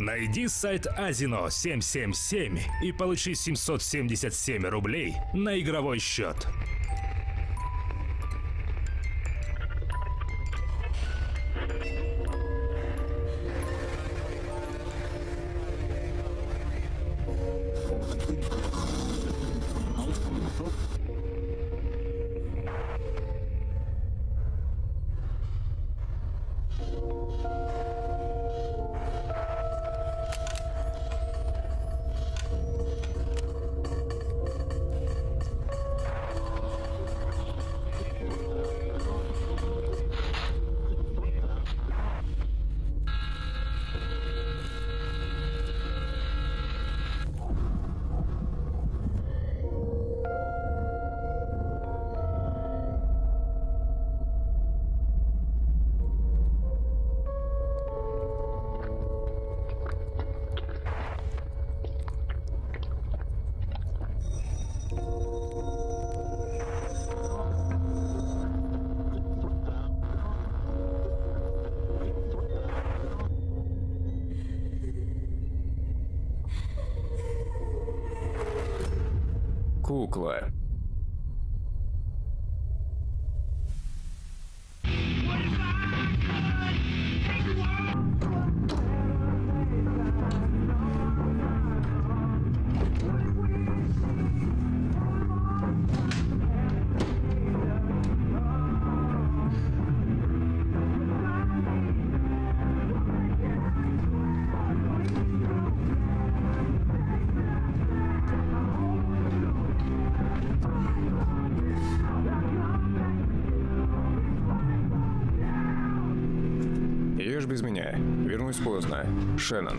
Найди сайт Азино 777 и получи 777 рублей на игровой счет. Кукла. Шеннон.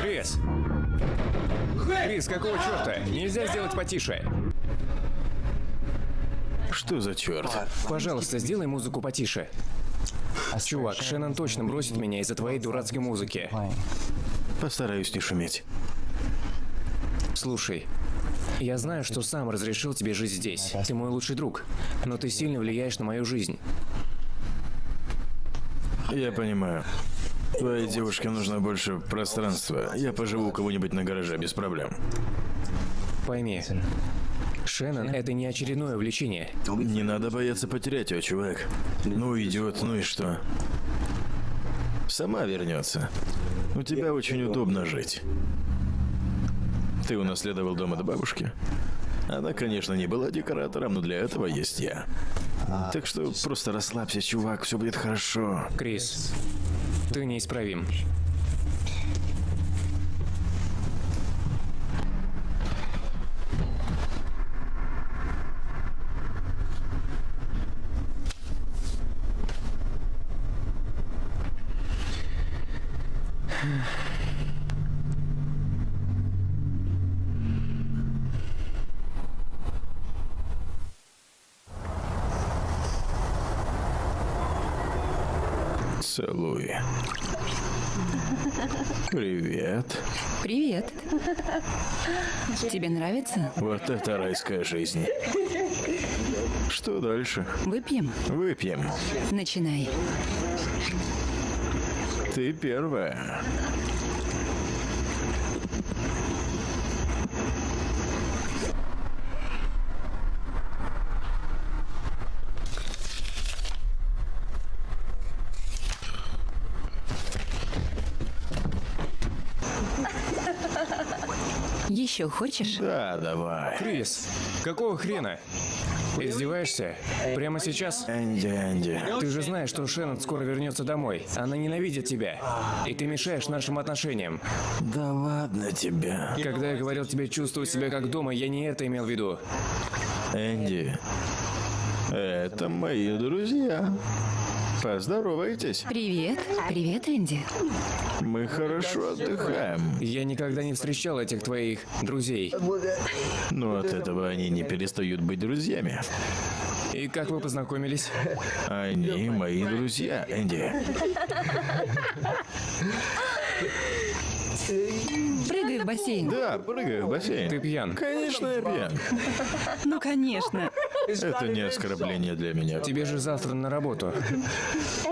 Крис! Крис, какого черта? Нельзя сделать потише. Что за черт? Пожалуйста, сделай музыку потише. Чувак, Шеннон точно бросит меня из-за твоей дурацкой музыки. Постараюсь не шуметь. Слушай, я знаю, что сам разрешил тебе жить здесь. Ты мой лучший друг, но ты сильно влияешь на мою жизнь. Я понимаю. Твоей девушке нужно больше пространства. Я поживу у кого-нибудь на гараже без проблем. Пойми, Шеннон — это не очередное увлечение. Не надо бояться потерять ее, чувак. Ну идет, ну и что? Сама вернется. У тебя очень удобно жить. Ты унаследовал дом от бабушки. Она, конечно, не была декоратором, но для этого есть я. Так что просто расслабься, чувак, все будет хорошо. Крис, ты неисправим. Целуй. Привет. Привет. Тебе нравится? Вот это райская жизнь. Что дальше? Выпьем? Выпьем. Начинай. Ты первая. Еще хочешь? Да, давай. Крис, какого хрена? Издеваешься? Прямо сейчас? Энди, Энди. Ты же знаешь, что Шеннон скоро вернется домой. Она ненавидит тебя. И ты мешаешь нашим отношениям. Да ладно тебе. Когда я говорил тебе чувствовать себя как дома, я не это имел в виду. Энди, это мои друзья. Поздоровайтесь. Привет. Привет, Энди. Мы хорошо отдыхаем. Я никогда не встречал этих твоих друзей. Но от этого они не перестают быть друзьями. И как вы познакомились? Они мои друзья, Энди. Прыгай в бассейн. Да, прыгаю в бассейн. Ты пьян. Конечно, я пьян. Ну, конечно. Это не оскорбление для меня. Тебе же завтра на работу.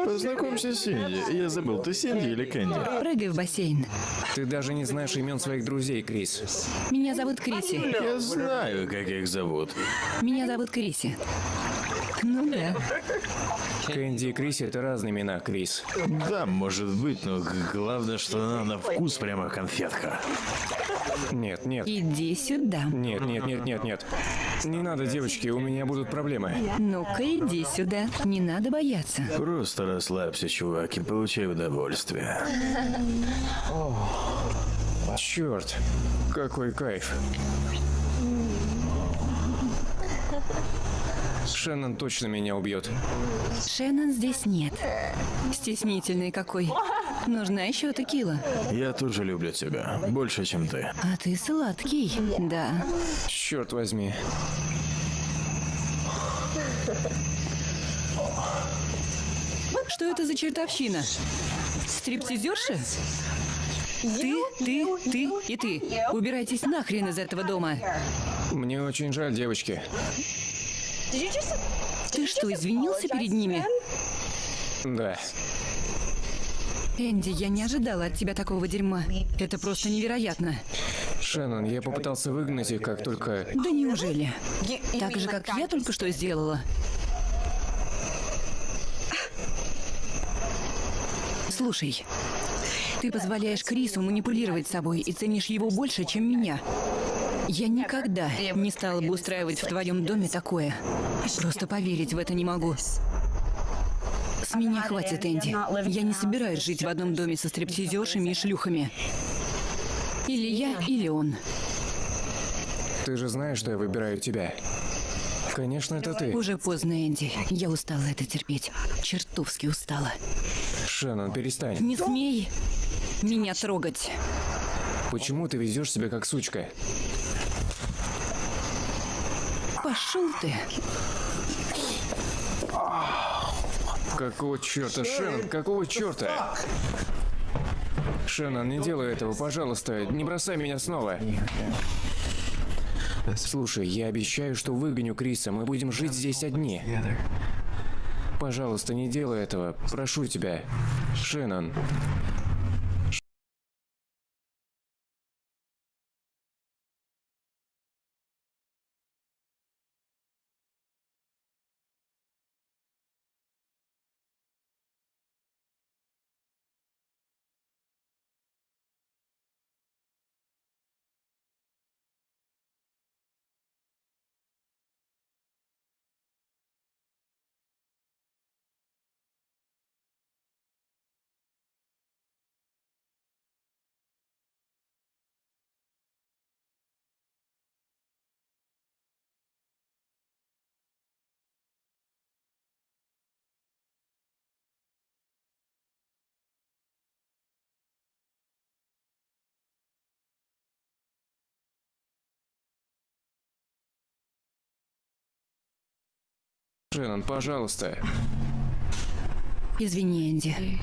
Познакомься с Синди. Я забыл, ты Синди или Кэнди? Прыгай в бассейн. Ты даже не знаешь имен своих друзей, Крис. Меня зовут Криси. Я знаю, как их зовут. Меня зовут Криси. Ну да. Кэнди и Крис это разные имена, Крис. Да, может быть, но главное, что она на вкус прямо конфетка. Нет, нет. Иди сюда. Нет, нет, нет, нет, нет. Не надо, девочки, у меня будут проблемы. Ну-ка, иди сюда. Не надо бояться. Просто расслабься, чувак, и получай удовольствие. Черт, какой кайф. Шеннон точно меня убьет. Шеннон здесь нет. Стеснительный какой. Нужна еще текила. Я тоже люблю тебя. Больше, чем ты. А ты сладкий. Да. Черт возьми. Что это за чертовщина? Стриптизерша? Ты, ты, ты и ты. Убирайтесь нахрен из этого дома. Мне очень жаль, девочки. Ты что, извинился перед ними? Да. Энди, я не ожидала от тебя такого дерьма. Это просто невероятно. Шеннон, я попытался выгнать их, как только... Да неужели? Так же, как я только что сделала. Слушай, ты позволяешь Крису манипулировать собой и ценишь его больше, чем меня. Я никогда не стала бы устраивать в твоем доме такое. Просто поверить в это не могу. С меня хватит, Энди. Я не собираюсь жить в одном доме со стриптизершами и шлюхами. Или я, или он. Ты же знаешь, что я выбираю тебя. Конечно, это ты. Уже поздно, Энди. Я устала это терпеть. Чертовски устала. Шеннон, перестань. Не смей меня трогать. Почему ты везешь себя как сучка? Пошел ты. Какого черта, Шеннон? Какого черта? Шеннон, не делай этого, пожалуйста. Не бросай меня снова. Слушай, я обещаю, что выгоню Криса. Мы будем жить здесь одни. Пожалуйста, не делай этого. Прошу тебя. Шеннон. Шеннон, пожалуйста. Извини, Энди.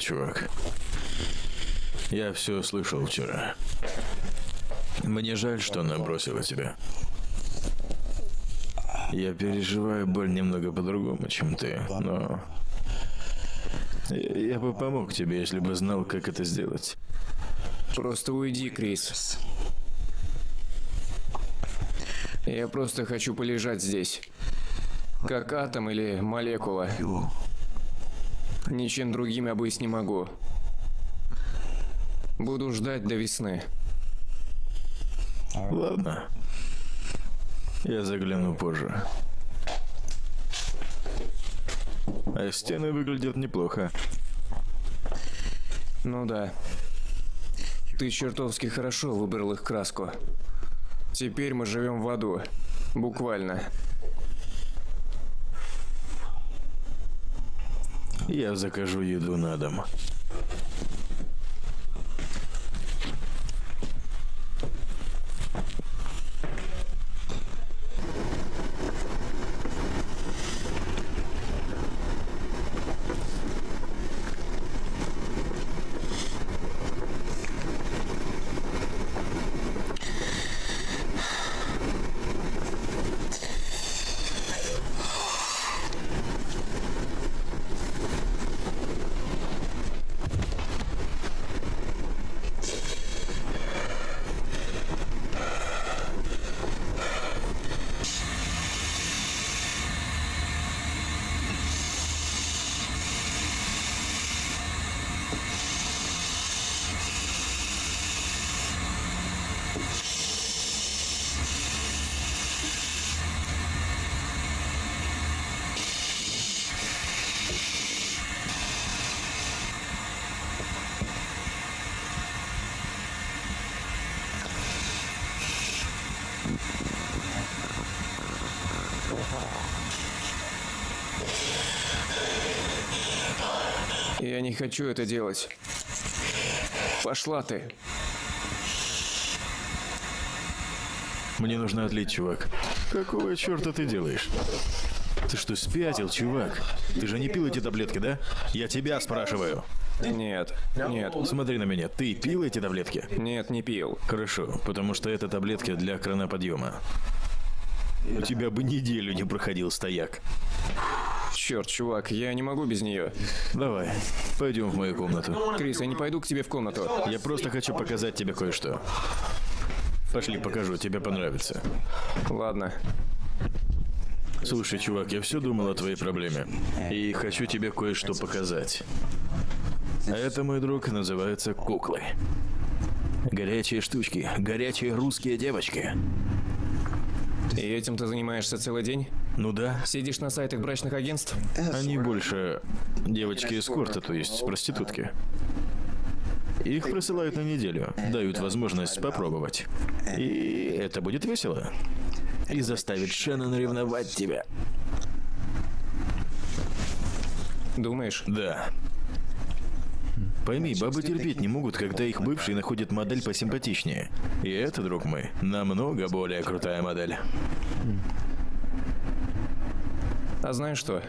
Привет, чувак. Я все слышал вчера. Мне жаль, что она бросила тебя. Я переживаю боль немного по-другому, чем ты, но... Я я бы помог тебе, если бы знал, как это сделать. Просто уйди, Крис. Я просто хочу полежать здесь. Как атом или молекула. Ничем другим я быть не могу. Буду ждать до весны. Ладно. Я загляну позже. А стены выглядят неплохо. Ну да. Ты чертовски хорошо выбрал их краску. Теперь мы живем в аду. Буквально. Я закажу еду на дом. Я не хочу это делать. Пошла ты. Мне нужно отлить, чувак. Какого черта ты делаешь? Ты что, спятил, чувак? Ты же не пил эти таблетки, да? Я тебя спрашиваю. Нет, нет, Смотри на меня, ты пил эти таблетки? нет, не пил. Хорошо, потому что это таблетки для краноподъема. У тебя бы неделю не проходил стояк. Черт, чувак, я не могу без нее. Давай, пойдем в мою комнату. Крис, я не пойду к тебе в комнату. Я просто хочу показать тебе кое-что. Пошли, покажу, тебе понравится. Ладно. Слушай, чувак, я все думал о твоей проблеме. И хочу тебе кое-что показать. А это, мой друг, называется куклы. Горячие штучки, горячие русские девочки. И этим ты занимаешься целый день? Ну да, Сидишь на сайтах брачных агентств? они больше девочки эскорта, то есть проститутки. Их присылают на неделю, дают возможность попробовать. И это будет весело. И заставит Шеннон ревновать тебя. Думаешь? Да. Пойми, бабы терпеть не могут, когда их бывший находит модель посимпатичнее. И это, друг мой, намного более крутая модель. А знаешь что?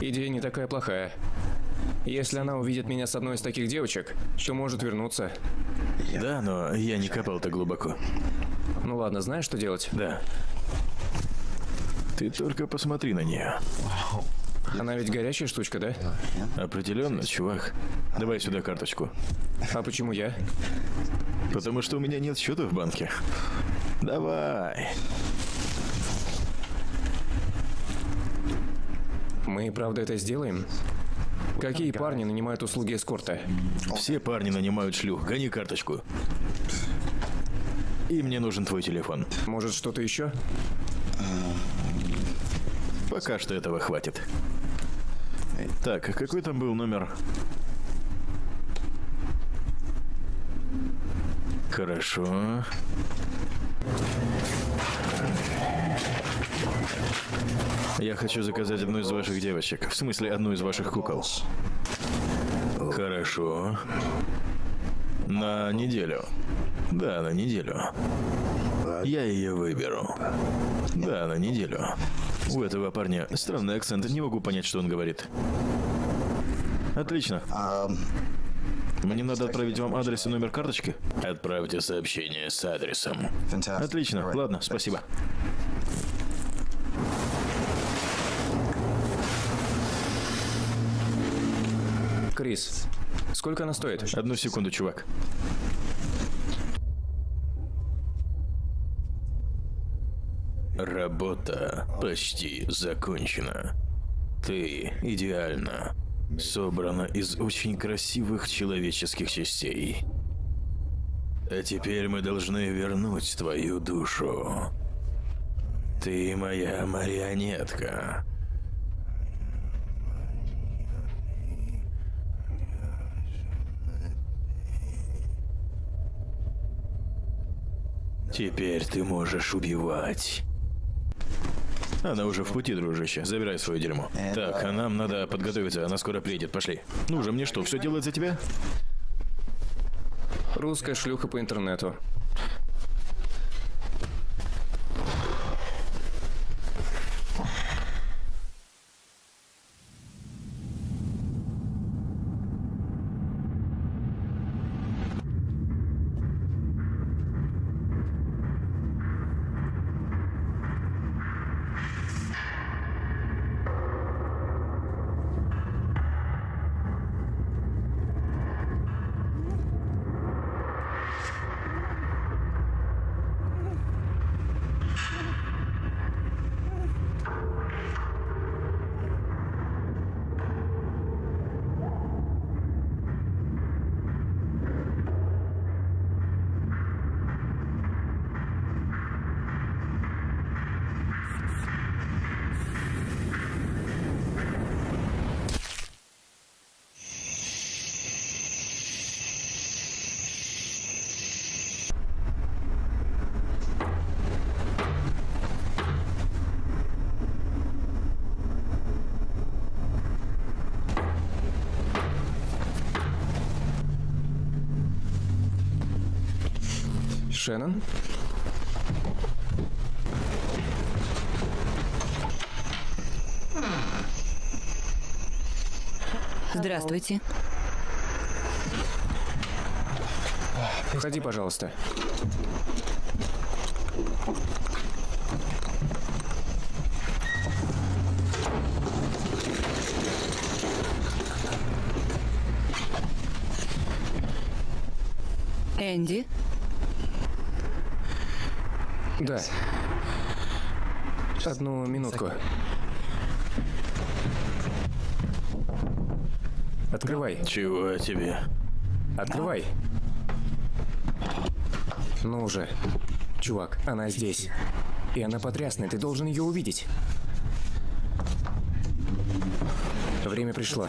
Идея не такая плохая. Если она увидит меня с одной из таких девочек, то может вернуться. Да, но я не копал так глубоко. Ну ладно, знаешь, что делать? Да. Ты только посмотри на нее. Она ведь горячая штучка, да? Определенно, чувак. Давай сюда карточку. А почему я? Потому что у меня нет счета в банке. Давай. Мы правда это сделаем? Какие парни нанимают услуги эскорта? Все парни нанимают шлюх. Гони карточку. И мне нужен твой телефон. Может, что-то еще? Пока что этого хватит. Так, какой там был номер? Хорошо. Я хочу заказать одну из ваших девочек. В смысле, одну из ваших кукол. Хорошо. На неделю. Да, на неделю. Я ее выберу. Да, на неделю. У этого парня странный акцент, не могу понять, что он говорит. Отлично. Мне надо отправить вам адрес и номер карточки? Отправьте сообщение с адресом. Отлично, ладно, спасибо. Крис, сколько она стоит? Одну секунду, чувак. Работа почти закончена. Ты идеально собрана из очень красивых человеческих частей. А теперь мы должны вернуть твою душу. Ты моя марионетка. Теперь ты можешь убивать. Она уже в пути, дружище. Забирай свое дерьмо. Так, а нам надо подготовиться. Она скоро приедет. Пошли. Ну же, мне что, все делать за тебя? Русская шлюха по интернету. Шеннон? Здравствуйте. Входи, пожалуйста. Энди, Да. Одну минутку. Открывай, Чего тебе? открывай. Ну уже. Чувак, она здесь. И она потрясная, ты должен ее увидеть. Время пришло.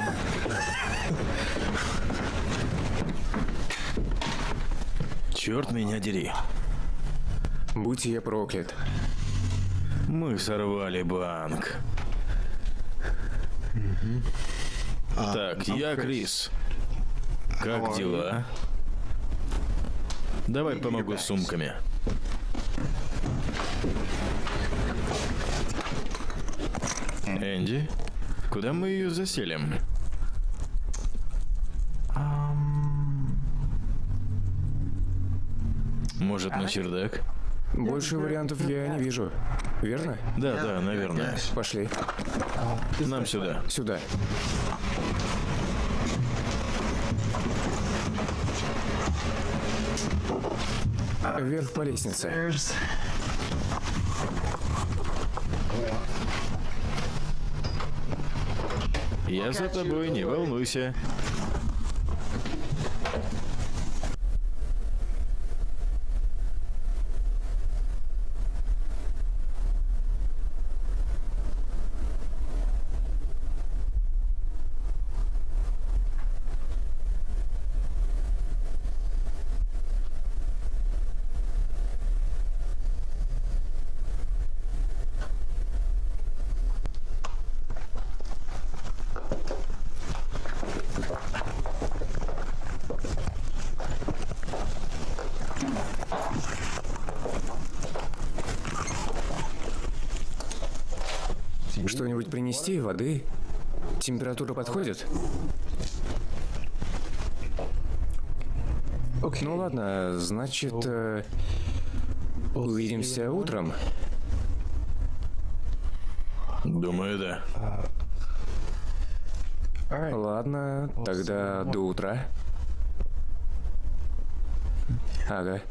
Черт меня дери. Будь я проклят. Мы сорвали банк. Так, я Крис. Как дела? Давай помогу с сумками. Энди, куда мы ее заселим? Может, на чердак? Больше вариантов я не вижу. Верно? Да, да, наверное. Пошли. Нам сюда. Сюда. Вверх по лестнице. Я за тобой, не волнуйся. Что-нибудь принести? Воды? Температура подходит? Ну ладно, значит, э, увидимся утром. Думаю, да. Ладно, тогда до утра. Ага.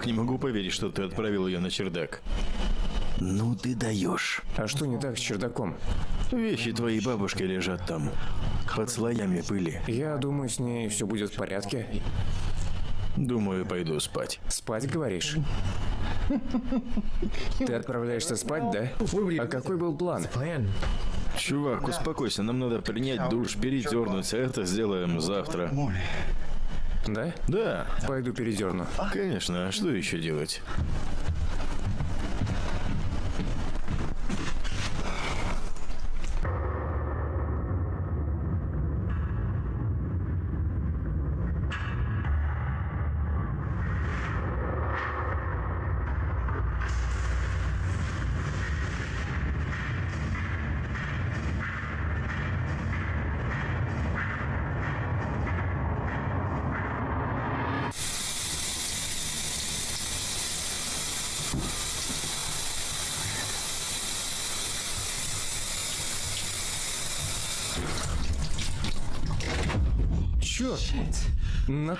Чувак, не могу поверить, что ты отправил ее на чердак. Ну ты даешь. А что не так с чердаком? Вещи твоей бабушки лежат там. Под слоями пыли. Я думаю, с ней все будет в порядке. Думаю, пойду спать. Спать, говоришь? Ты отправляешься спать, да? А какой был план? Чувак, успокойся, нам надо принять душ, передернуться. Это сделаем завтра. Да? Да, Пойду передерну. конечно, а что еще делать?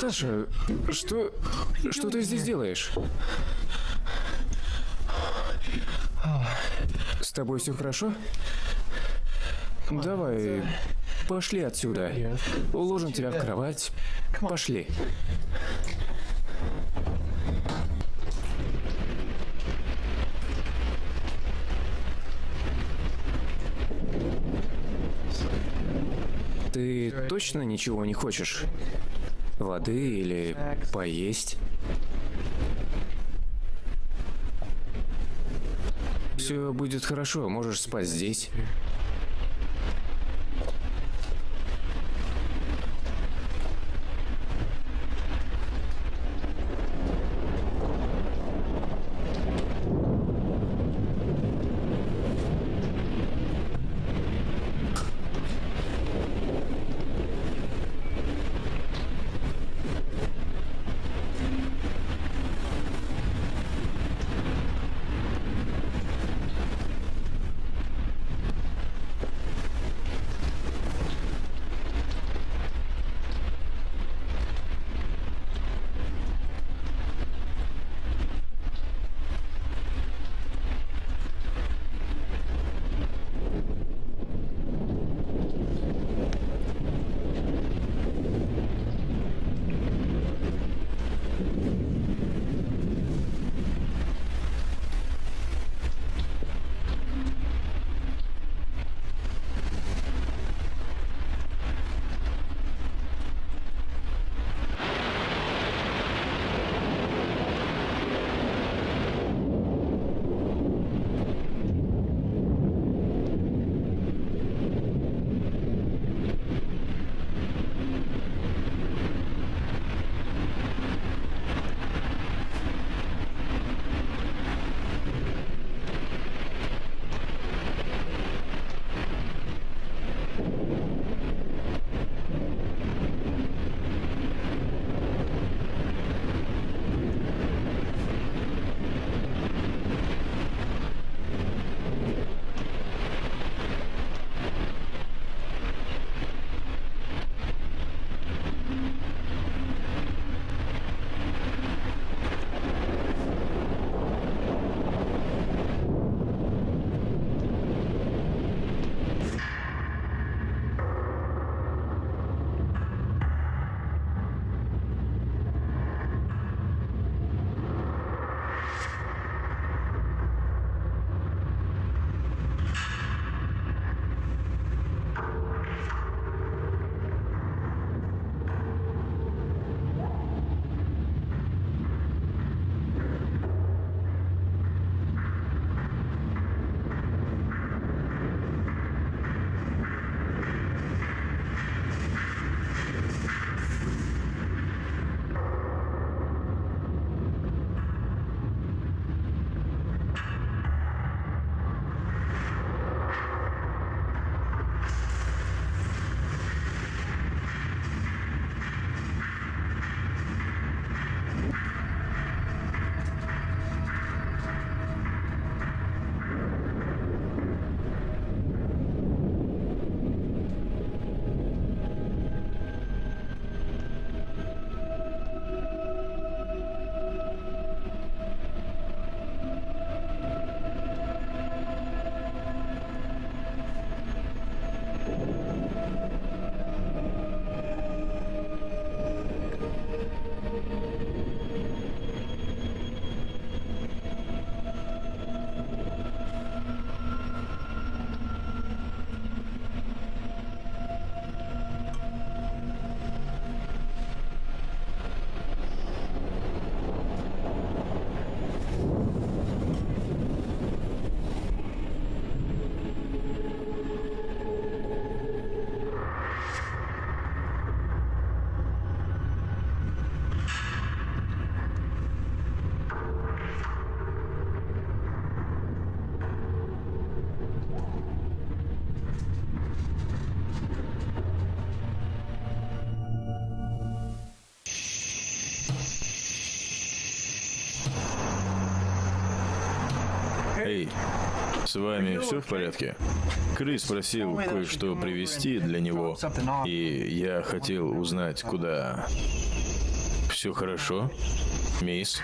Наташа, что... Что ты здесь делаешь? С тобой все хорошо? Давай, пошли отсюда. Уложим тебя в кровать. Пошли. Ты точно ничего не хочешь? Воды или поесть? Все будет хорошо, можешь спать здесь. С вами все в порядке? Крис просил кое-что привезти для него, и я хотел узнать, куда. Все хорошо, мисс?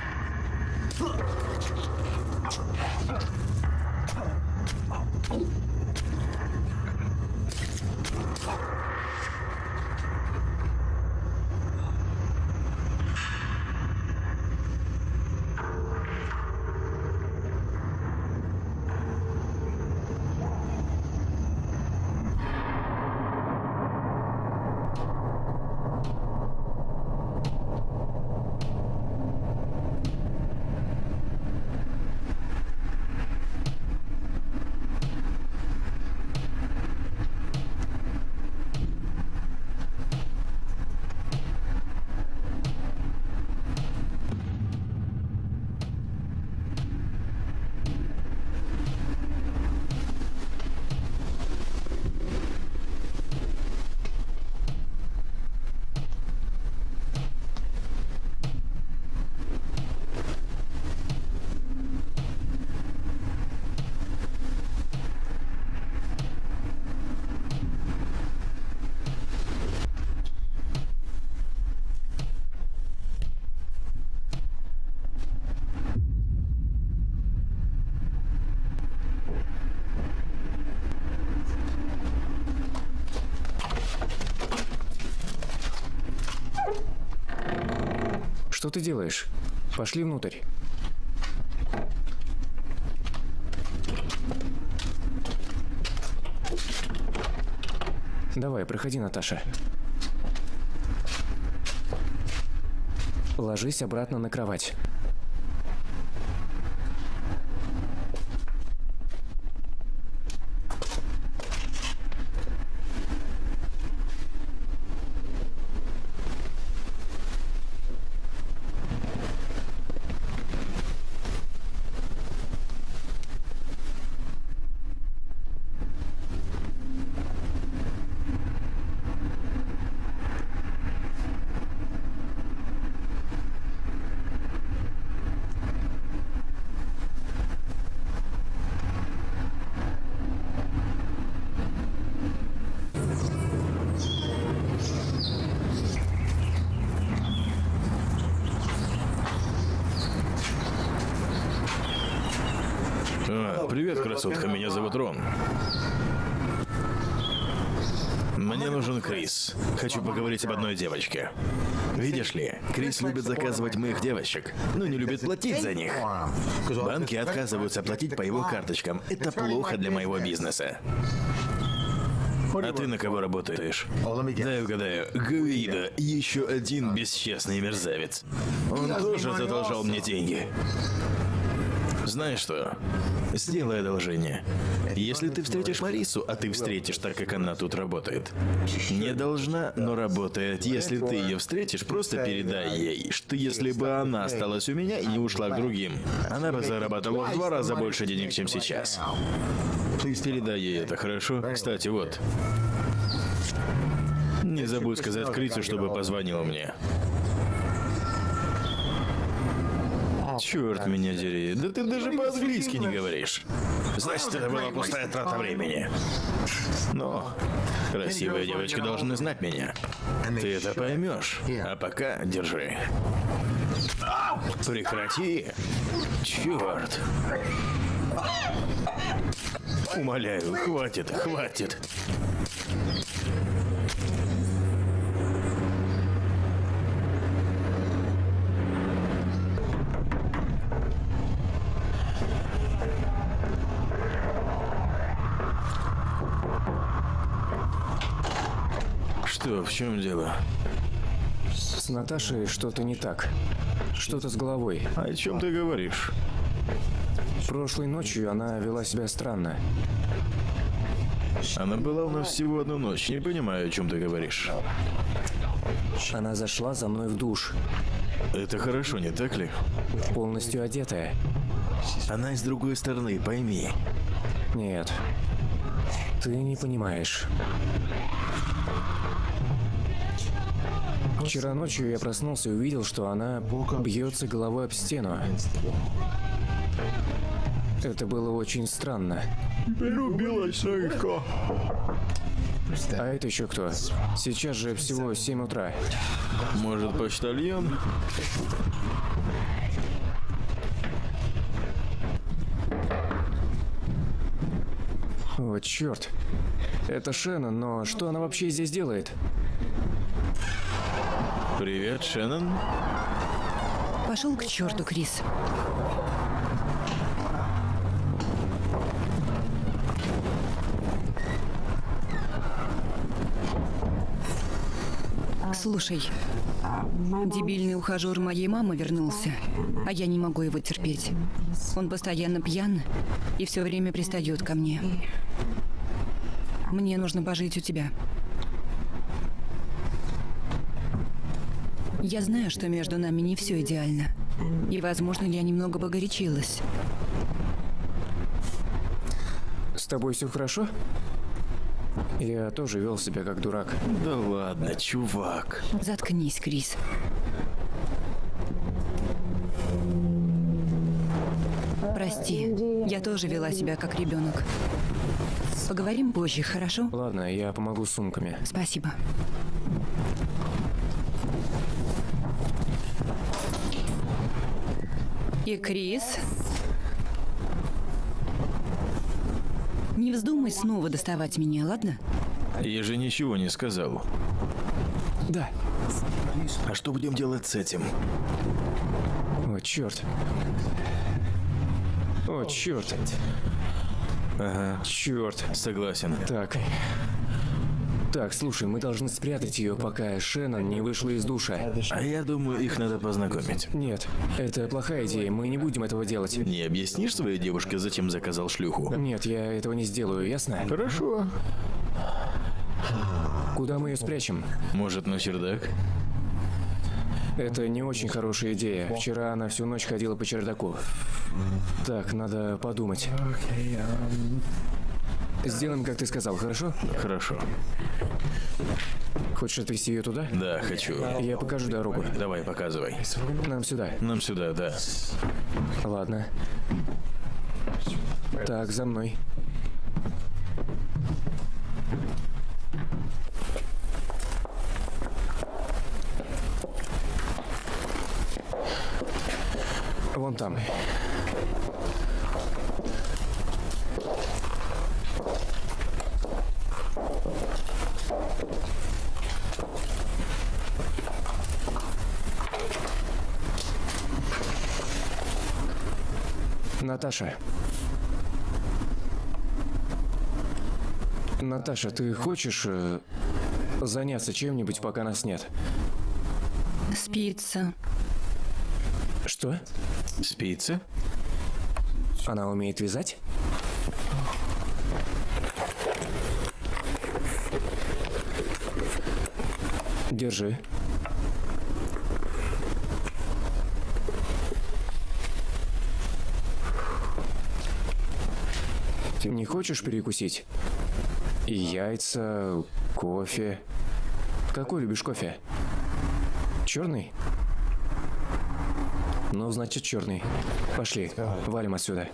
Что ты делаешь? Пошли внутрь. Давай, проходи, Наташа. Ложись обратно на кровать. А, привет, красотка, меня зовут Рон. Мне нужен Крис. Хочу поговорить об одной девочке. Видишь ли, Крис любит заказывать моих девочек, но не любит платить за них. Банки отказываются платить по его карточкам. Это плохо для моего бизнеса. А ты на кого работаешь? Дай угадаю. Гуида, еще один бесчестный мерзавец. Он тоже задолжал мне деньги. Знаешь что? Сделай одолжение. Если ты встретишь Марису, а ты встретишь так, как она тут работает. Не должна, но работает. Если ты ее встретишь, просто передай ей, что если бы она осталась у меня и не ушла к другим, она бы зарабатывала в два раза больше денег, чем сейчас. Передай ей это, хорошо? Кстати, вот. Не забудь сказать Крису, чтобы позвонила мне. Черт меня дери, да ты даже по-английски не говоришь. Значит, это была пустая трата времени. Но красивые девочки должны знать меня. Ты это поймешь. А пока держи. Прекрати. Черт. Умоляю, хватит, хватит. В чем дело? С Наташей что-то не так. Что-то с головой. О чем ты говоришь? Прошлой ночью она вела себя странно. Она была у нас всего одну ночь. Не понимаю, о чем ты говоришь. Она зашла за мной в душ, Это хорошо, не так ли? полностью одетая. Она из другой стороны, пойми. Нет, ты не понимаешь. Вчера ночью я проснулся и увидел, что она бьется головой об стену. Это было очень странно. Перебилась легко. А это еще кто? Сейчас же всего 7 утра. Может, почтальон? О, черт. Это Шеннон, но что она вообще здесь делает? Привет, Шеннон. Пошел к черту, Крис. Слушай, дебильный ухажер моей мамы вернулся, а я не могу его терпеть. Он постоянно пьян и все время пристает ко мне. Мне нужно пожить у тебя. Я знаю, что между нами не все идеально. И, возможно, я немного погорячилась. С тобой все хорошо? Я тоже вел себя как дурак. Да ладно, чувак. Заткнись, Крис. Прости, я тоже вела себя как ребенок. Поговорим позже, хорошо? Ладно, я помогу с сумками. Спасибо. И Крис? Не вздумай снова доставать меня, ладно? Я же ничего не сказал. Да. А что будем делать с этим? О, черт. О, черт. Ага, Черт. согласен. Так. Так, слушай, мы должны спрятать ее, пока Шеннон не вышла из душа. А я думаю, их надо познакомить. Нет, это плохая идея, мы не будем этого делать. Не объяснишь своей девушке, зачем заказал шлюху? Нет, я этого не сделаю, ясно? Хорошо. Куда мы ее спрячем? Может, на чердак? Это не очень хорошая идея. Вчера она всю ночь ходила по чердаку. Так, надо подумать. Сделаем, как ты сказал, хорошо? Хорошо. Хочешь отвезти ее туда? Да, хочу. Я покажу дорогу. Давай, показывай. Нам сюда. Нам сюда, да. Ладно. Так, за мной. Вон там. Наташа. Наташа, ты хочешь э, заняться чем-нибудь, пока нас нет? Спится. Что? Спицы? Она умеет вязать? Держи. Не хочешь перекусить? Яйца, кофе. Какой любишь кофе? Черный? Ну, значит, черный. Пошли, валим отсюда.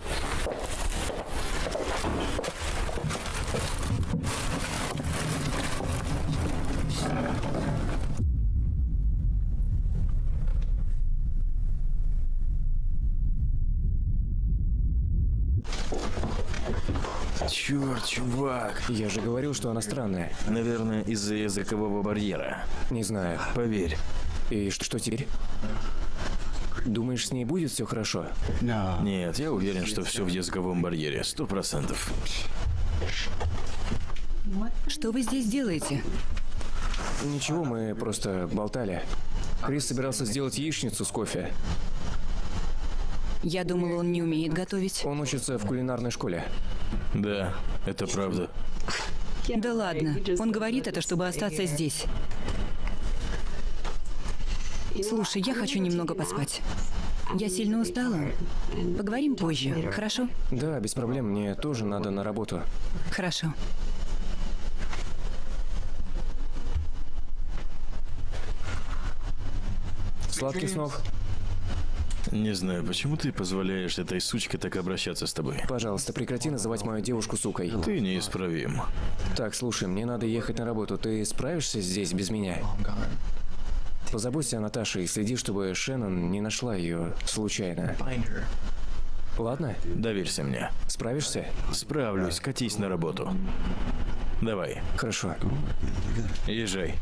Черт, чувак. Я же говорил, что она странная. Наверное, из-за языкового барьера. Не знаю. Поверь. И что теперь? Думаешь, с ней будет все хорошо? Нет, я уверен, что все в языковом барьере. Сто процентов. Что вы здесь делаете? Ничего, мы просто болтали. Крис собирался сделать яичницу с кофе. Я думала, он не умеет готовить. Он учится в кулинарной школе. Да, это правда. Да ладно. Он говорит это, чтобы остаться здесь. Слушай, я хочу немного поспать. Я сильно устала. Поговорим позже, хорошо? Да, без проблем, мне тоже надо на работу. Хорошо. Сладких снов. Не знаю, почему ты позволяешь этой сучке так обращаться с тобой. Пожалуйста, прекрати называть мою девушку сукой. Ты неисправим. Так, слушай, мне надо ехать на работу. Ты справишься здесь без меня? Позаботься о Наташе и следи, чтобы Шеннон не нашла ее случайно. Ладно? Доверься мне. Справишься? Справлюсь, катись на работу. Давай, Хорошо. езжай.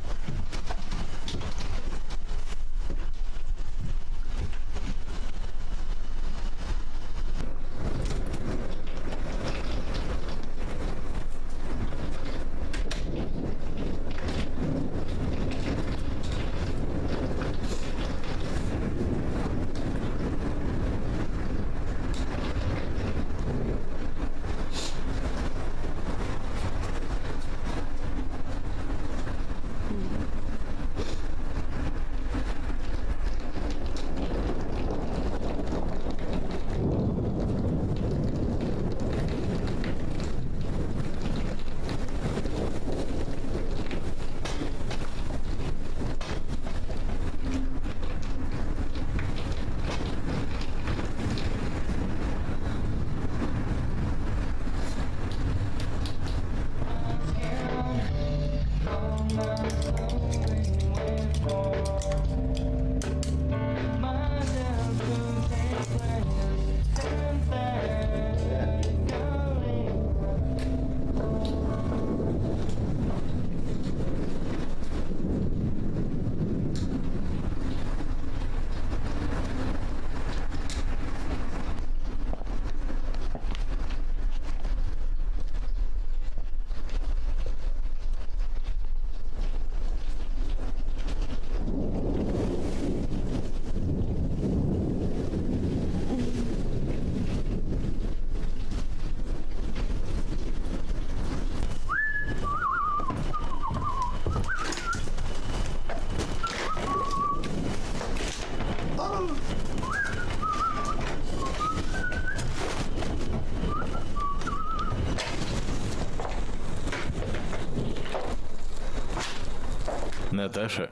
Наташа,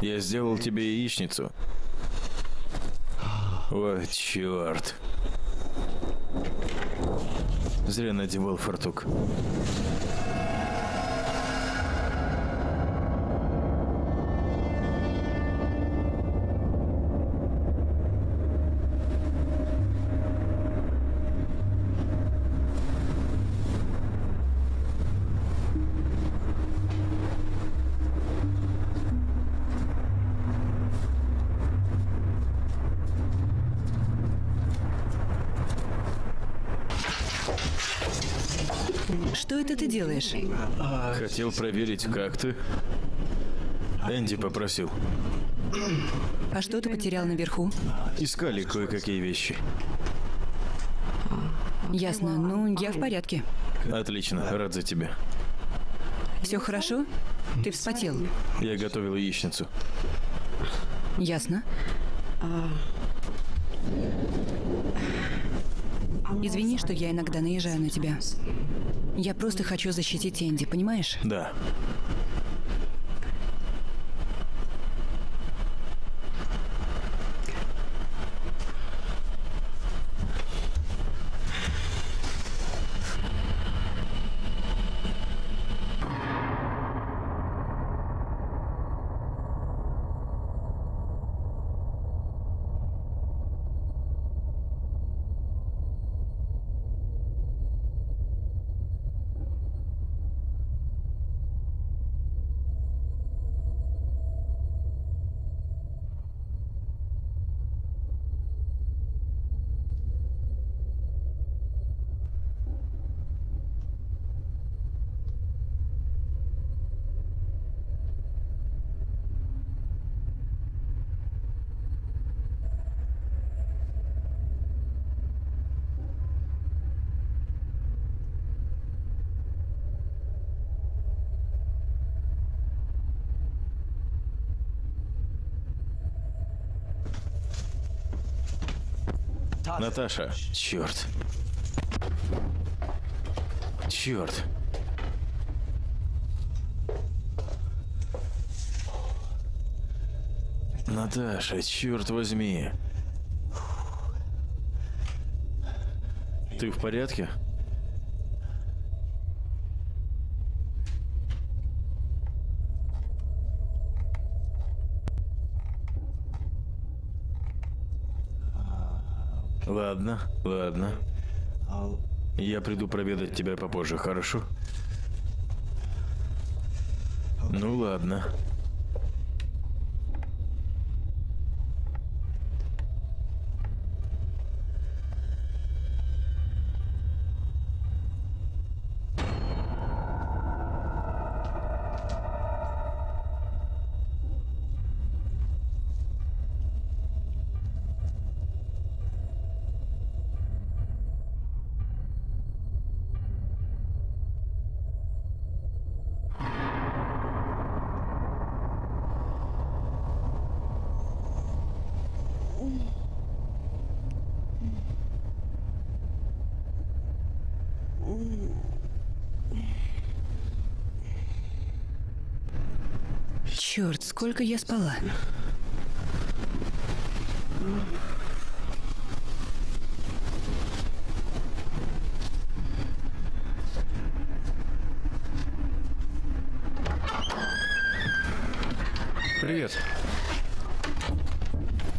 я сделал тебе яичницу. О, черт. Зря надевал фартук. Что это ты делаешь? Хотел проверить, как ты. Энди попросил. А что ты потерял наверху? Искали кое-какие вещи. Ясно. Ну, я в порядке. Отлично, рад за тебя. Все хорошо? Ты вспотел. Я готовил яичницу. Ясно. Извини, что я иногда наезжаю на тебя. Я просто хочу защитить Энди, понимаешь? Да. Наташа, черт. Черт. Наташа, черт возьми. Ты в порядке? Ладно, ладно. Я приду проведать тебя попозже, хорошо? Ну ладно. Черт, сколько я спала. Привет.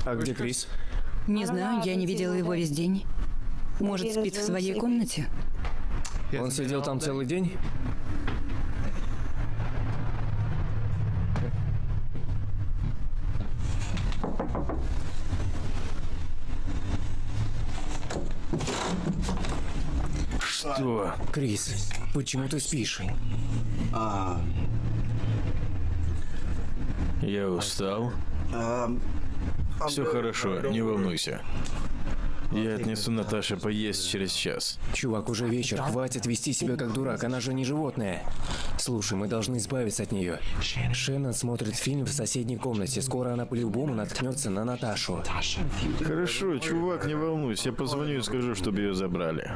А где Крис? Не знаю, я не видела его весь день. Может, спит в своей комнате? Он сидел там целый день? Что? Крис, почему ты спишь? Я устал. Все хорошо, не волнуйся. Я отнесу Наташе поесть через час. Чувак, уже вечер, хватит вести себя как дурак, она же не животное. Слушай, мы должны избавиться от нее. Шеннон смотрит фильм в соседней комнате, скоро она по-любому наткнется на Наташу. Хорошо, чувак, не волнуйся. Я позвоню и скажу, чтобы ее забрали.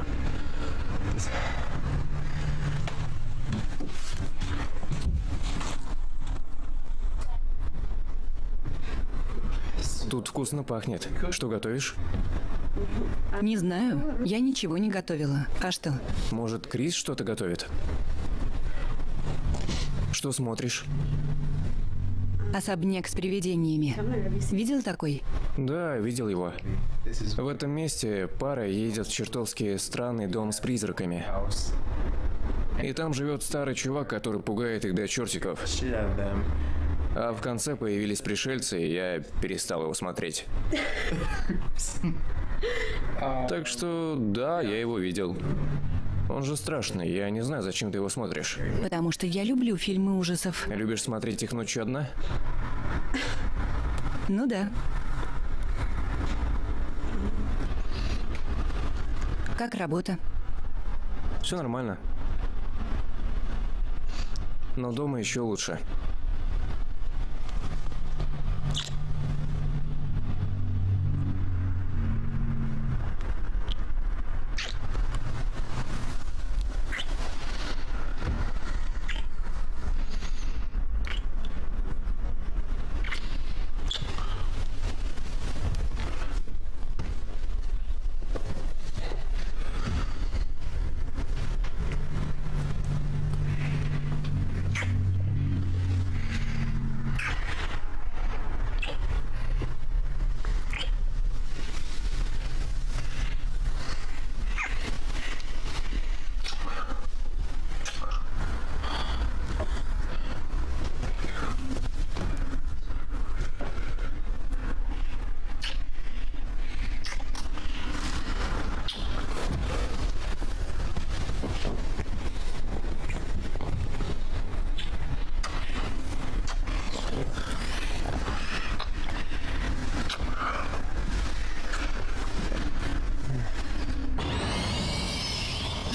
Тут вкусно пахнет. Что готовишь? Не знаю, я ничего не готовила. А что? Может, Крис что-то готовит? Что смотришь? Особняк с привидениями. Видел такой? Да, видел его. В этом месте пара едет в чертовски странный дом с призраками. И там живет старый чувак, который пугает их до чертиков. А в конце появились пришельцы, и я перестал его смотреть. Так что, да, я его видел. Он же страшный, я не знаю, зачем ты его смотришь. Потому что я люблю фильмы ужасов. Любишь смотреть их ночью одна? Ну да. Как работа? Все нормально. Но дома еще лучше.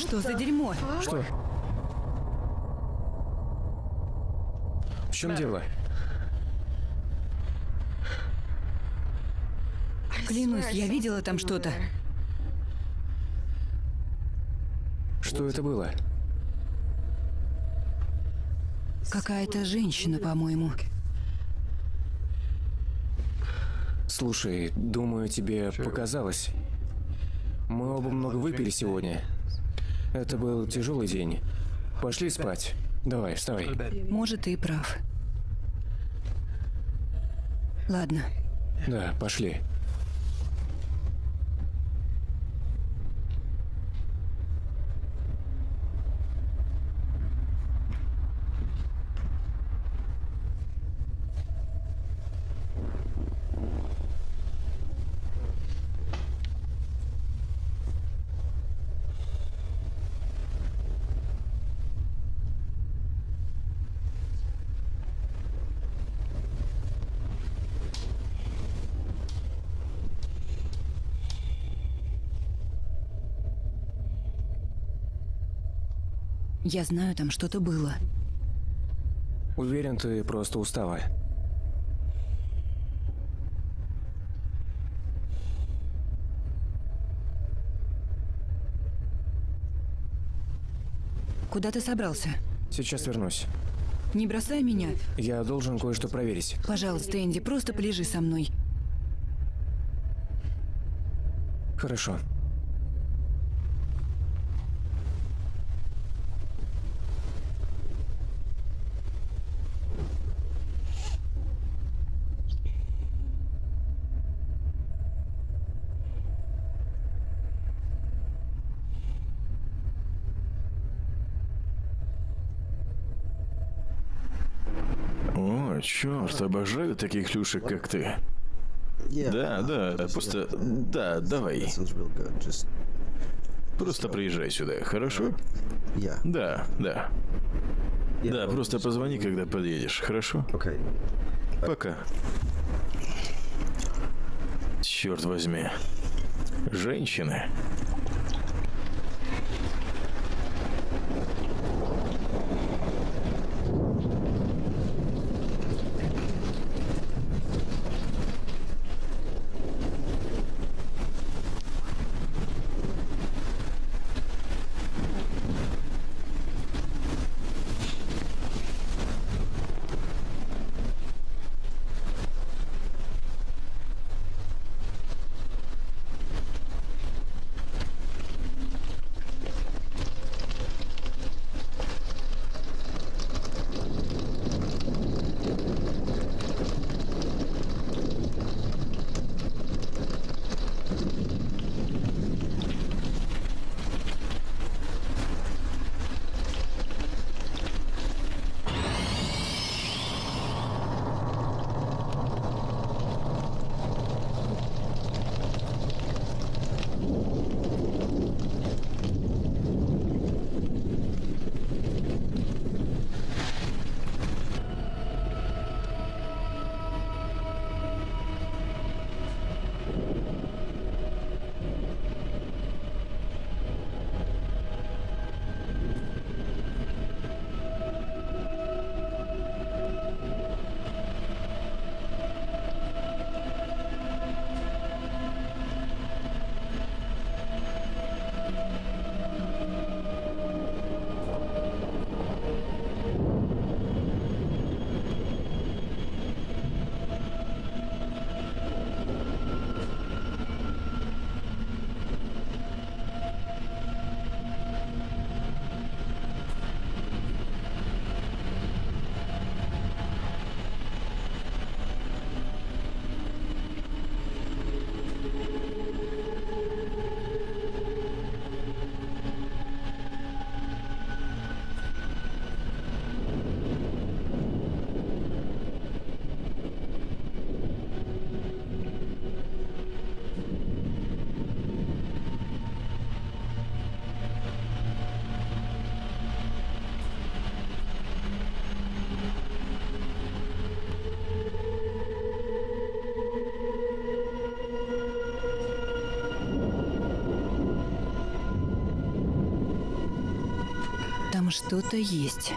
Что за дерьмо? Что? В чем дело? Клянусь, я видела там что-то. Что это было? Какая-то женщина, по-моему. Слушай, думаю, тебе показалось. Мы оба много выпили сегодня. Это был тяжелый день. Пошли спать. Давай, вставай. Может, ты и прав. Ладно. Да, пошли. Я знаю, там что-то было. Уверен, ты просто устала. Куда ты собрался? Сейчас вернусь. Не бросай меня. Я должен кое-что проверить. Пожалуйста, Энди, просто полежи со мной. Хорошо. О, черт, обожаю таких клюшек, как ты. Да, да, просто... Да, давай. Просто приезжай сюда, хорошо? Да, да. Да, просто позвони, когда подъедешь, хорошо? Пока. Черт возьми. Женщины. Что-то есть.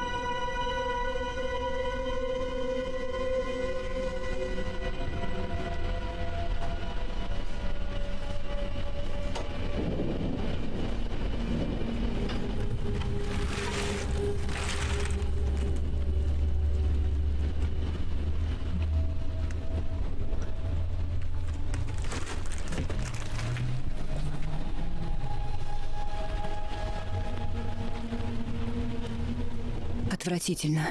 Отвратительно.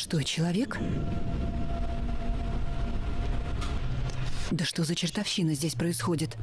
Что, человек? Да что за чертовщина здесь происходит?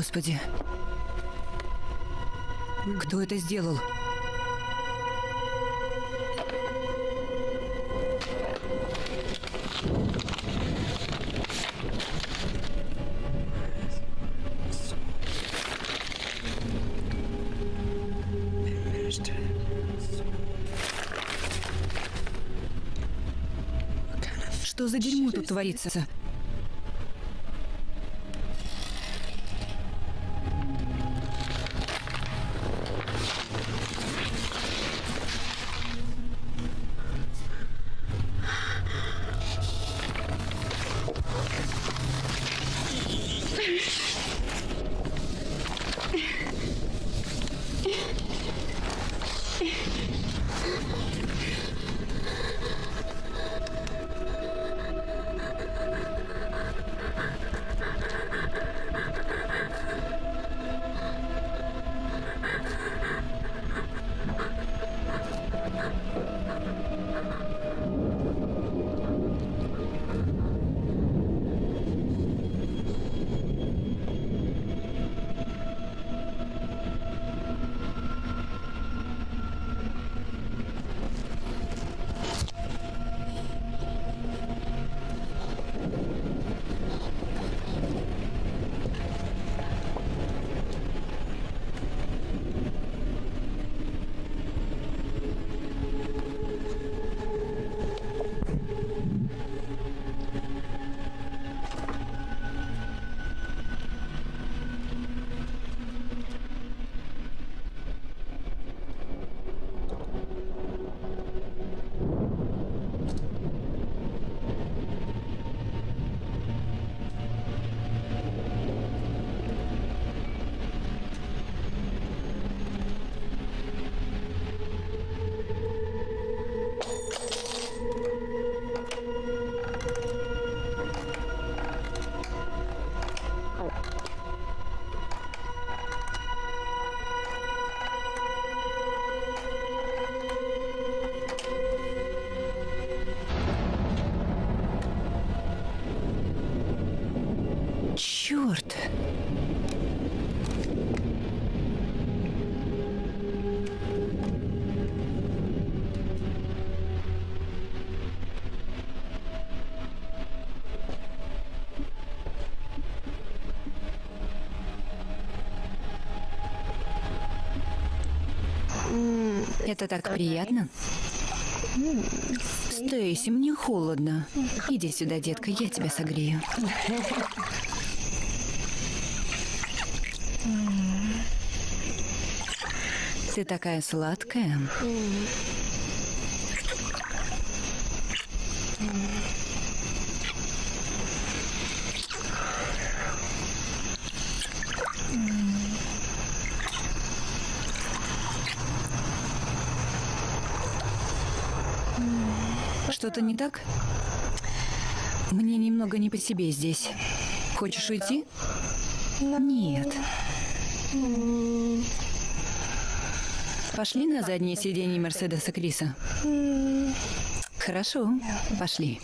Господи. Кто это сделал? Что за дерьмо тут творится? Черт! Это так приятно. Стейси, мне холодно. Иди сюда, детка, я тебя согрею. Ты такая сладкая. Что-то не так? Мне немного не по себе здесь. Хочешь уйти? Нет. Пошли на заднее сиденье Мерседеса Криса. Хорошо, пошли.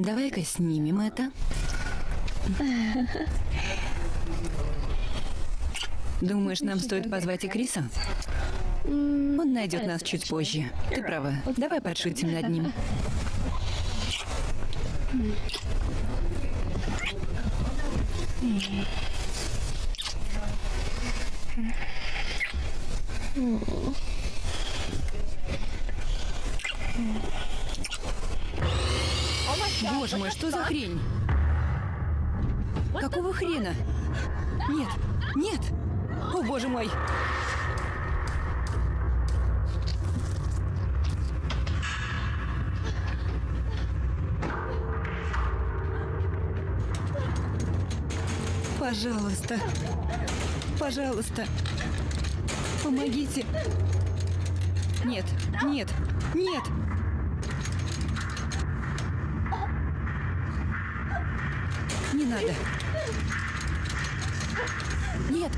Давай-ка снимем это. Думаешь, нам стоит позвать и Криса? Он найдет нас чуть позже. Ты права. Давай подшутим над ним. Боже мой, что за хрень? Какого хрена? Нет, нет! О, боже мой! Пожалуйста, пожалуйста, помогите. Нет, нет! Не надо. Нет.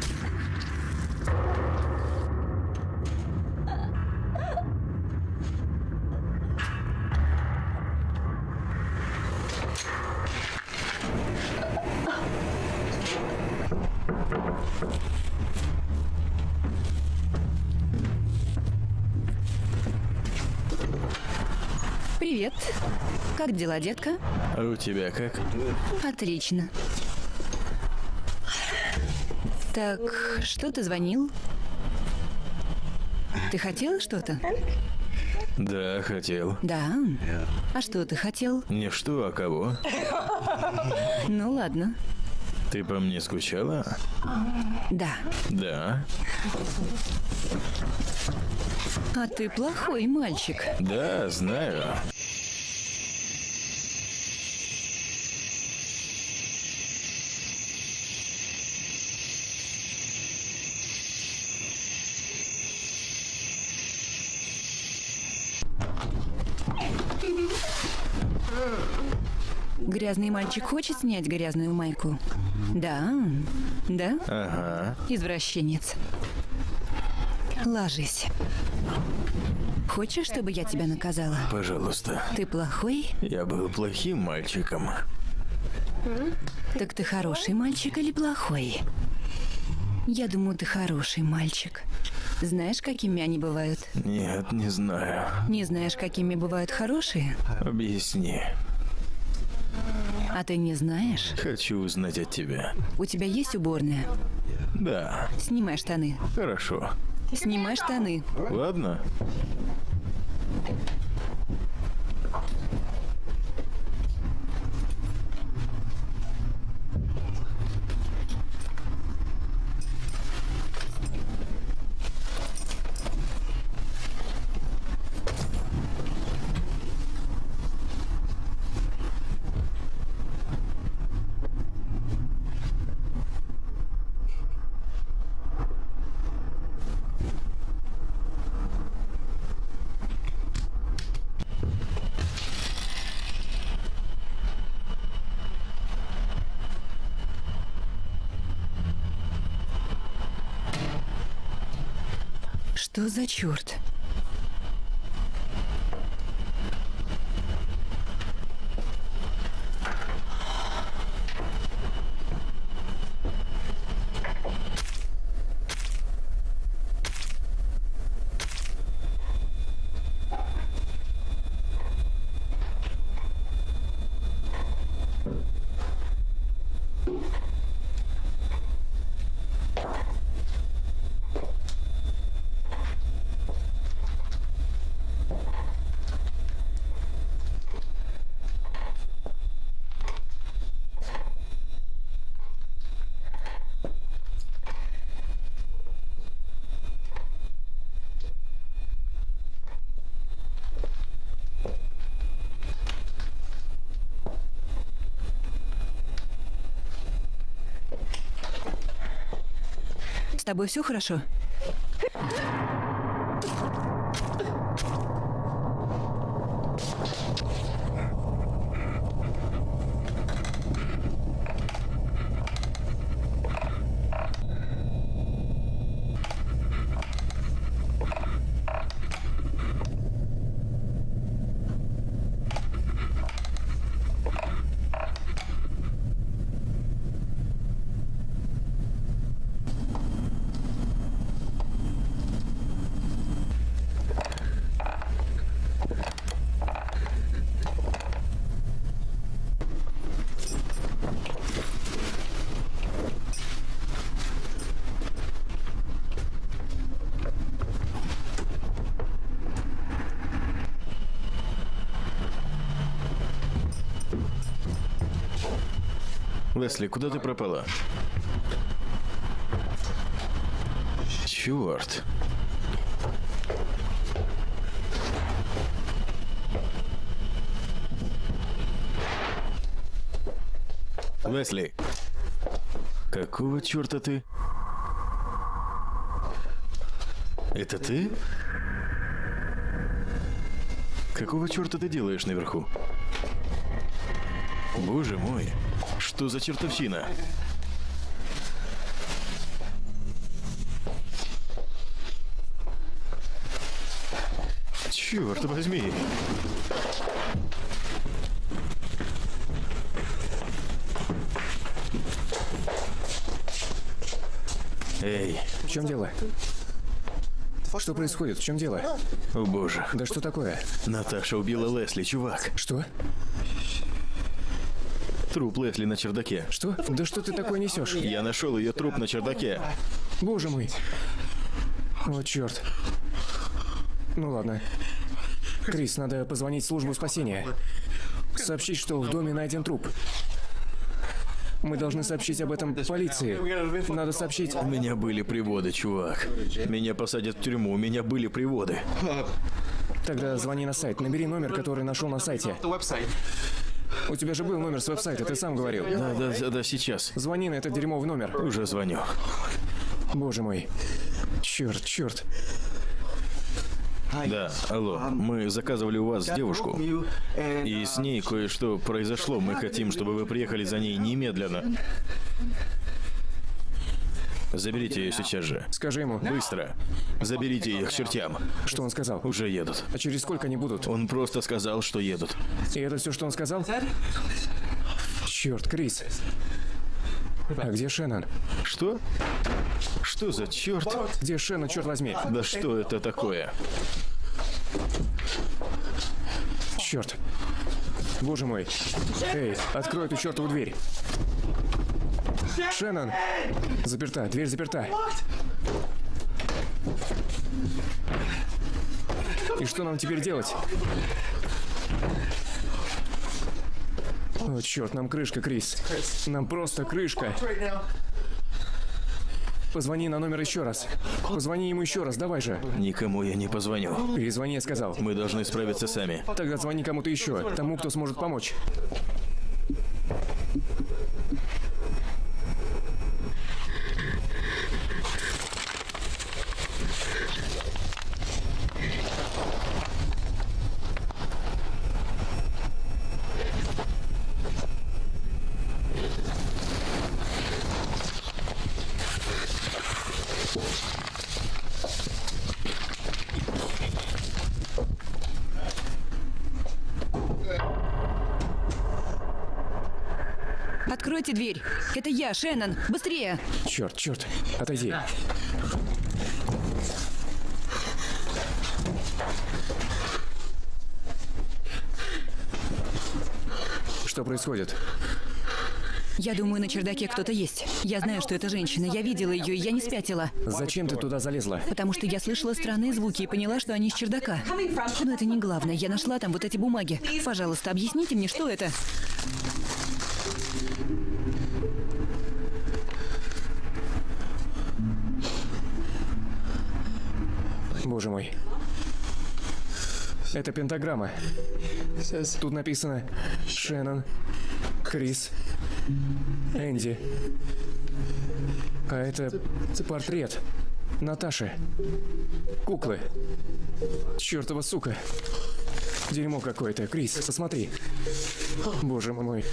Привет. Как дела, детка? А у тебя как? Отлично. Так, что ты звонил? Ты хотел что-то? Да, хотел. Да. А что ты хотел? Не что, а кого? Ну ладно. Ты по мне скучала? Да. Да. А ты плохой мальчик. Да, знаю. Грязный мальчик хочет снять грязную майку? Да. Да? Ага. Извращенец. Ложись. Хочешь, чтобы я тебя наказала? Пожалуйста. Ты плохой? Я был плохим мальчиком. Так ты хороший мальчик или плохой? Я думаю, ты хороший мальчик. Знаешь, какими они бывают? Нет, не знаю. Не знаешь, какими бывают хорошие? Объясни. А ты не знаешь? Хочу узнать от тебя. У тебя есть уборная? Да, Снимай штаны. хорошо. Снимай штаны. Ладно? Что за черт? С тобой все хорошо? Лесли, куда ты пропала? Черт. Лесли, какого черта ты? Это ты? Какого черта ты делаешь наверху? Боже мой, что за чертовщина? Черт возьми! Эй, В чем дело? Что происходит? В чем дело? о боже. Да что такое? Наташа убила Лесли, чувак. Что? Труп Лесли на чердаке. Что? Да что ты такое несешь? Я нашел ее труп на чердаке. Боже мой. О, черт. Ну ладно. Крис, надо позвонить в службу спасения. Сообщить, что в доме найден труп. Мы должны сообщить об этом полиции. Надо сообщить... У меня были приводы, чувак. Меня посадят в тюрьму, у меня были приводы. Тогда звони на сайт. Набери номер, который нашел на сайте. У тебя же был номер с веб-сайта, ты сам говорил. Да, да, да, да, сейчас. Звони на этот дерьмовый номер. Уже звоню. Боже мой. Черт, черт. Да, алло, мы заказывали у вас девушку, и с ней кое-что произошло. Мы хотим, чтобы вы приехали за ней немедленно. Заберите ее сейчас же. Скажи ему, Быстро. Заберите их к чертям. что он сказал. Уже едут. А через сколько они будут? Он просто сказал, что едут. И это все, что он сказал? Черт, Крис. А где Шеннон? Что? Что за черт? Где Шеннон, черт возьми? Да что это такое? Черт. Боже мой. Эй, открой эту чертову дверь. Шеннон! Заперта, дверь заперта. И что нам теперь делать? О, черт, нам крышка, Крис. Нам просто крышка. Позвони на номер еще раз. Позвони ему еще раз, давай же. Никому я не позвоню. Перезвони, я сказал. Мы должны справиться сами. Тогда звони кому-то еще, тому, кто сможет помочь. Откройте дверь. Это я, Шеннон. Быстрее. Черт, черт, отойди. Что происходит? Я думаю, на чердаке кто-то есть. Я знаю, что это женщина. Я видела ее, и я не спятила. Зачем ты туда залезла? Потому что я слышала странные звуки и поняла, что они из чердака. Но это не главное. Я нашла там вот эти бумаги. Пожалуйста, объясните мне, что это? Это пентаграмма. Тут написано Шеннон, Крис, Энди, А это портрет Наташи. Куклы. Чёртова сука. Дерьмо какое-то. Крис, посмотри. Боже мой.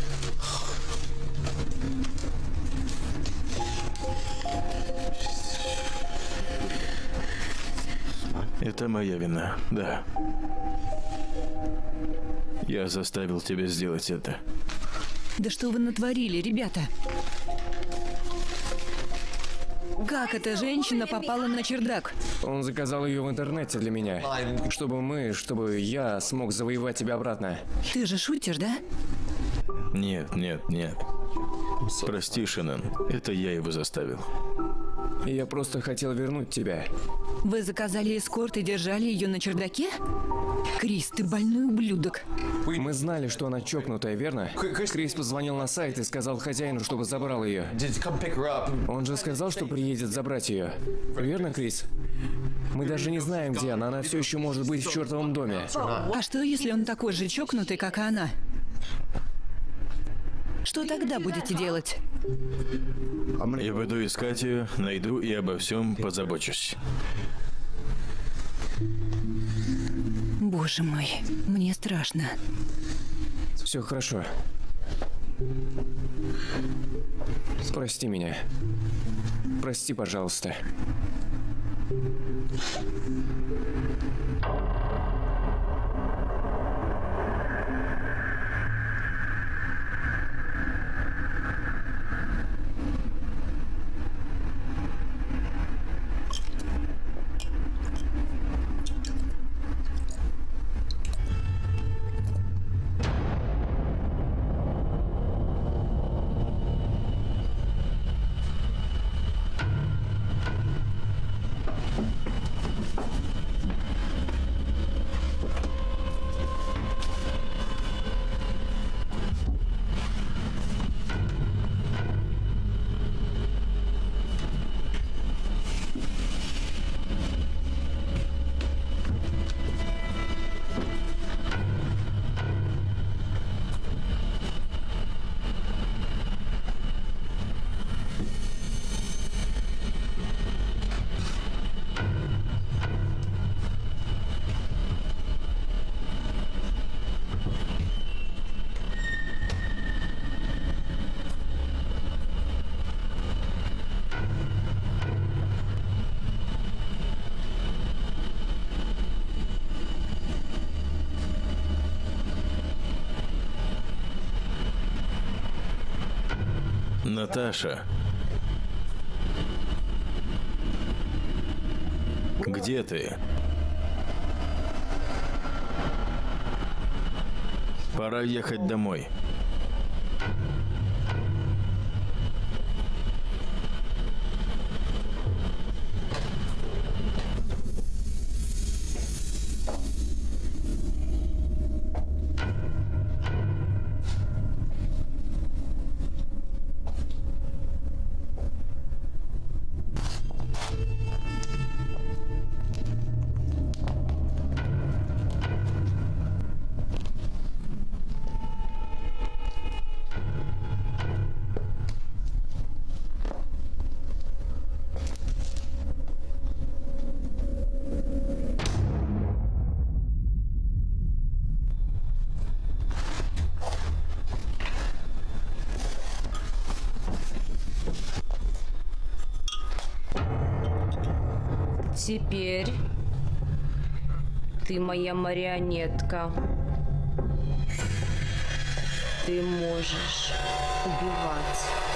Это моя вина, да. Я заставил тебя сделать это. Да что вы натворили, ребята? Как эта женщина попала на чердак? Он заказал ее в интернете для меня. Чтобы мы, чтобы я смог завоевать тебя обратно. Ты же шутишь, да? Нет, нет, нет. Прости, Шеннон, это я его заставил. Я просто хотел вернуть тебя. Вы заказали эскорт и держали ее на чердаке? Крис, ты больной ублюдок. Мы знали, что она чокнутая, верно? Крис позвонил на сайт и сказал хозяину, чтобы забрал ее. Он же сказал, что приедет забрать ее. Верно, Крис? Мы даже не знаем, где она. Она все еще может быть в чертовом доме. А что, если он такой же чокнутый, как и она? Что тогда будете делать? Я буду искать ее, найду и обо всем позабочусь. Боже мой, мне страшно. Все хорошо. Прости меня. Прости, пожалуйста. Наташа. Где ты? Пора ехать домой. Теперь ты моя марионетка. Ты можешь убивать.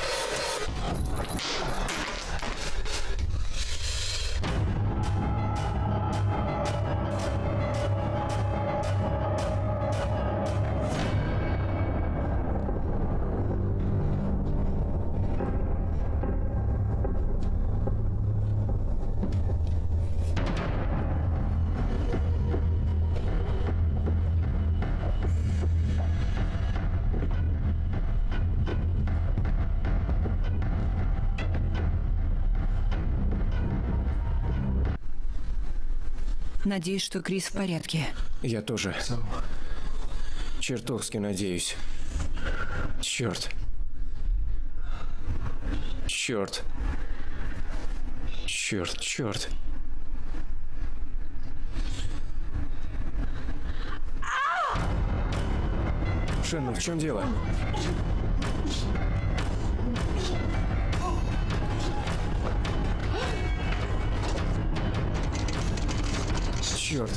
Надеюсь, что Крис в порядке. Я тоже. Чертовски надеюсь. Черт. Черт. Черт, черт. Шеннон, в чем дело? Черт.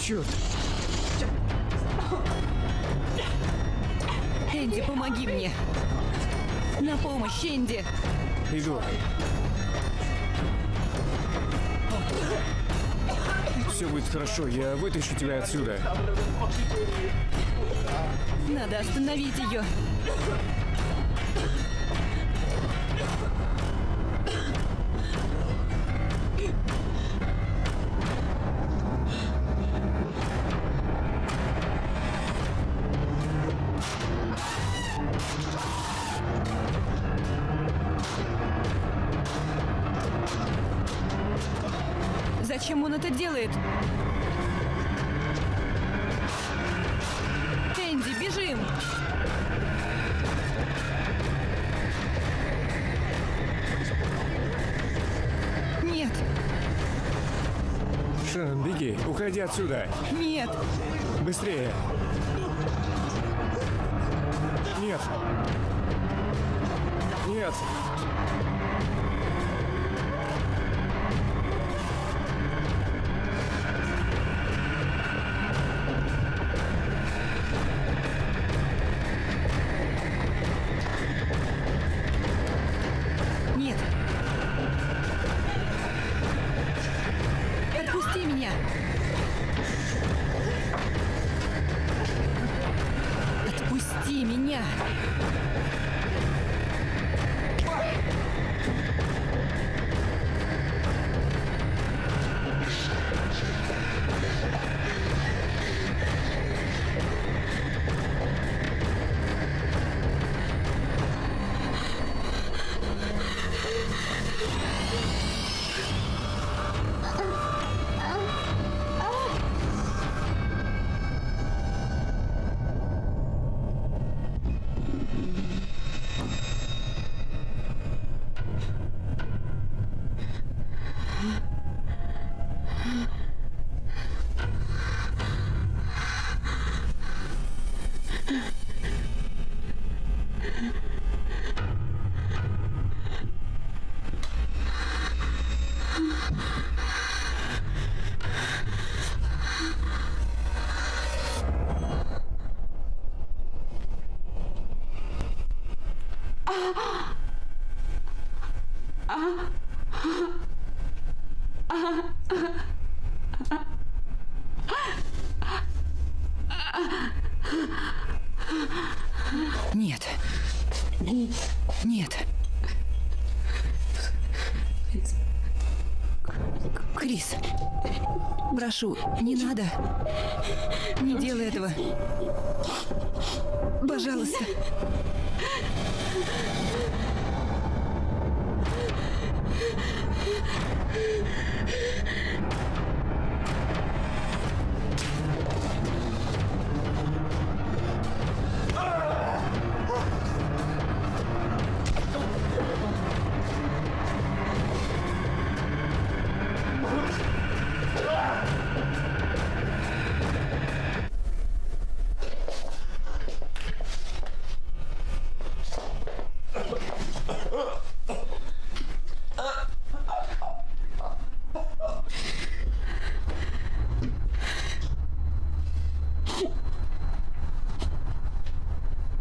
Черт. Энди, помоги мне. На помощь, Энди. Иду. Все будет хорошо, я вытащу тебя отсюда. Надо остановить ее. Отсюда. Прошу, не надо. Не делай этого.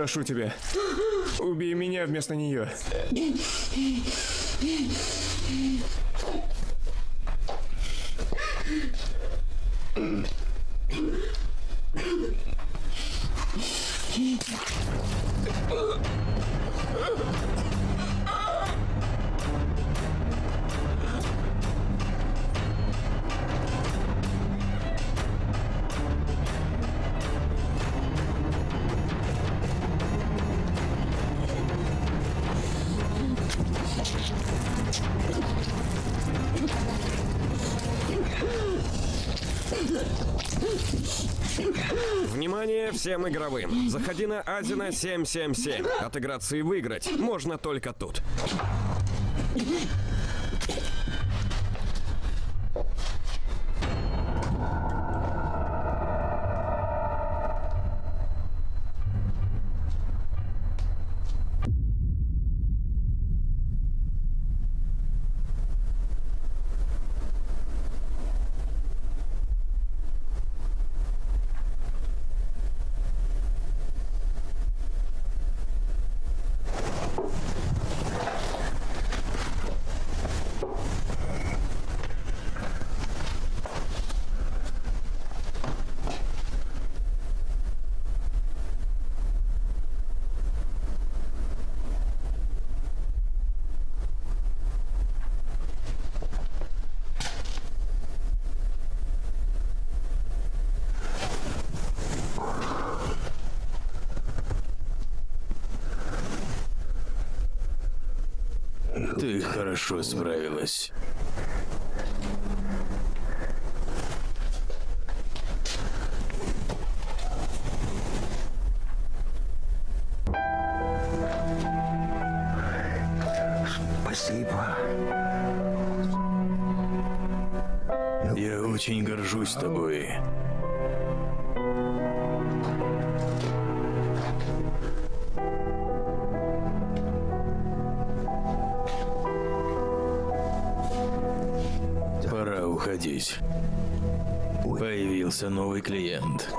Прошу тебя. Убей меня вместо нее. Всем игровым. Заходи на Азина 777. Отыграться и выиграть можно только тут. Ты хорошо справилась. Спасибо. Я очень горжусь тобой. Появился новый клиент.